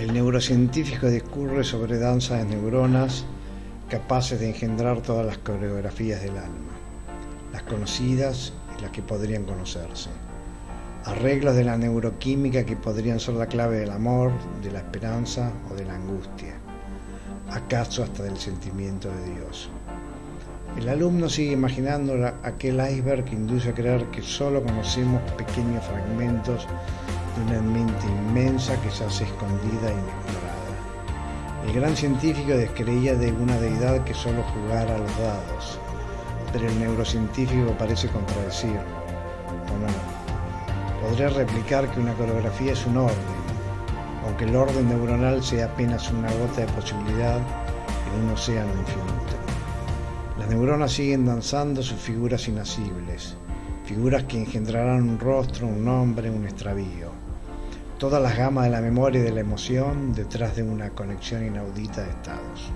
El neurocientífico discurre sobre danzas de neuronas capaces de engendrar todas las coreografías del alma, las conocidas y las que podrían conocerse. Arreglos de la neuroquímica que podrían ser la clave del amor, de la esperanza o de la angustia, acaso hasta del sentimiento de Dios. El alumno sigue imaginando aquel iceberg que induce a creer que solo conocemos pequeños fragmentos una mente inmensa que se hace escondida e inexplorada. El gran científico descreía de una deidad que solo jugara a los dados, pero el neurocientífico parece contradecirlo, ¿o no? Podría replicar que una coreografía es un orden, aunque el orden neuronal sea apenas una gota de posibilidad en un océano infinito. Las neuronas siguen danzando sus figuras inasibles, figuras que engendrarán un rostro, un nombre, un extravío. Todas las gamas de la memoria y de la emoción detrás de una conexión inaudita de estados.